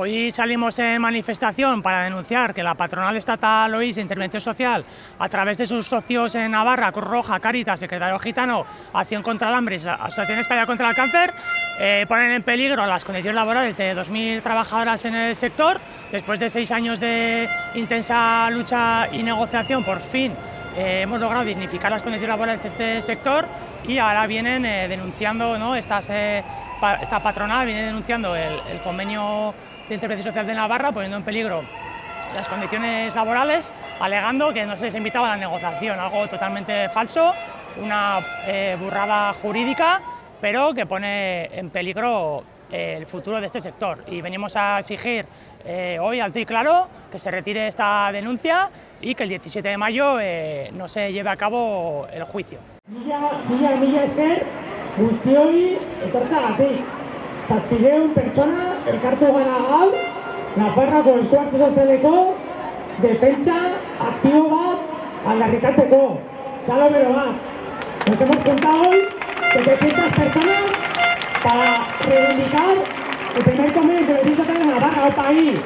Hoy salimos en manifestación para denunciar que la patronal estatal OIS Intervención Social, a través de sus socios en Navarra, Cruz Roja, Caritas, Secretario Gitano, Acción contra el Hambre y Asociación Española contra el Cáncer, eh, ponen en peligro las condiciones laborales de 2.000 trabajadoras en el sector. Después de seis años de intensa lucha y negociación, por fin eh, hemos logrado dignificar las condiciones laborales de este sector y ahora vienen eh, denunciando, ¿no? Estas, esta patronal viene denunciando el, convenio de Intervención Social de Navarra, poniendo en peligro las condiciones laborales, alegando que no se les invitaba a la negociación, algo totalmente falso, una eh, burrada jurídica, pero que pone en peligro eh, el futuro de este sector. Y venimos a exigir eh, hoy alto y claro que se retire esta denuncia y que el 17 de mayo no se lleve a cabo el juicio. Nos hemos juntado hoy 700 personas para reivindicar el primer convenio de beneficio de Navarra al país.